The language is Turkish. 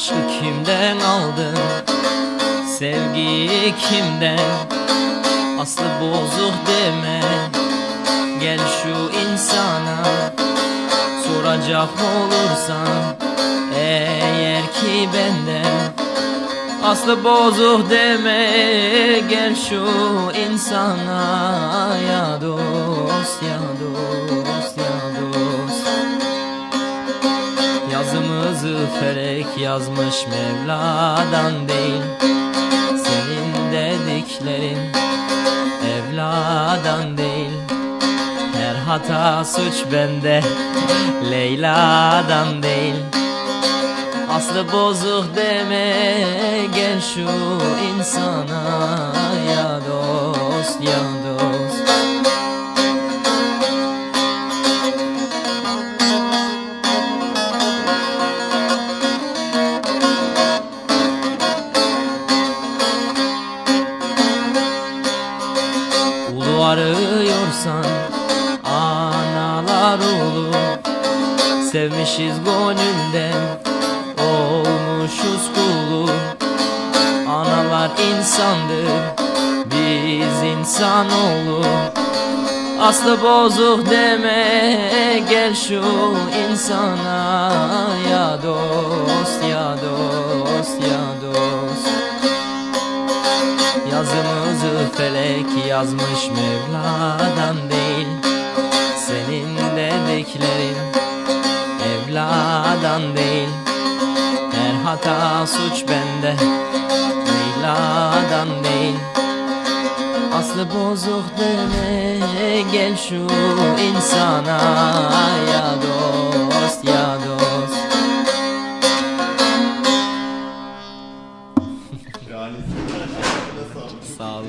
Aşkı kimden aldın? Sevgiyi kimden? Aslı bozuk deme Gel şu insana Soracak olursan Eğer ki benden Aslı bozuk deme Gel şu insana Ya dost ya dost ya dost. Yazımızı felek yazmış Mevla'dan değil Senin dediklerin Evladan değil. Her hata suç bende Leyla'dan değil Aslı bozuk deme Gel şu insana Ya dost ya dost. Ulu arıyorsan analar ulu Sevmişiz gönülden insandır biz insanoğlu Aslı bozuk deme gel şu insana. Ya dost ya dost ya dost. Yazımızı felek yazmış Mevla'dan değil. Senin dediklerin evladan değil hata suç bende Leyla'dan değil. Aslı bozuk deme Gel şu insana Ya dost ya dost. Sağ olun